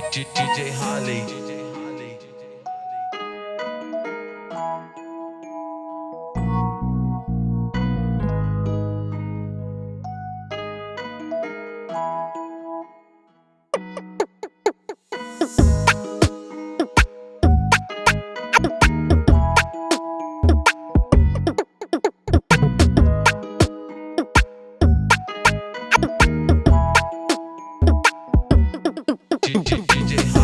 DJ Holly. DJ, DJ.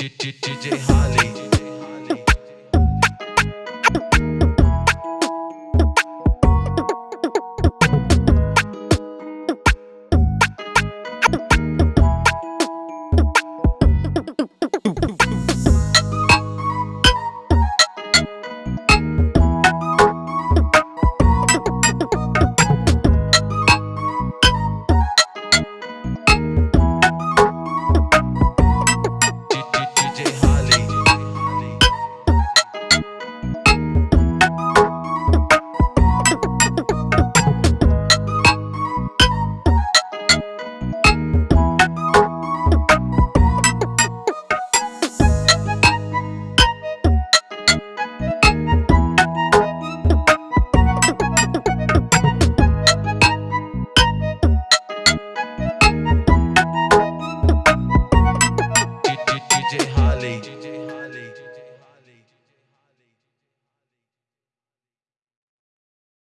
DJ Holly.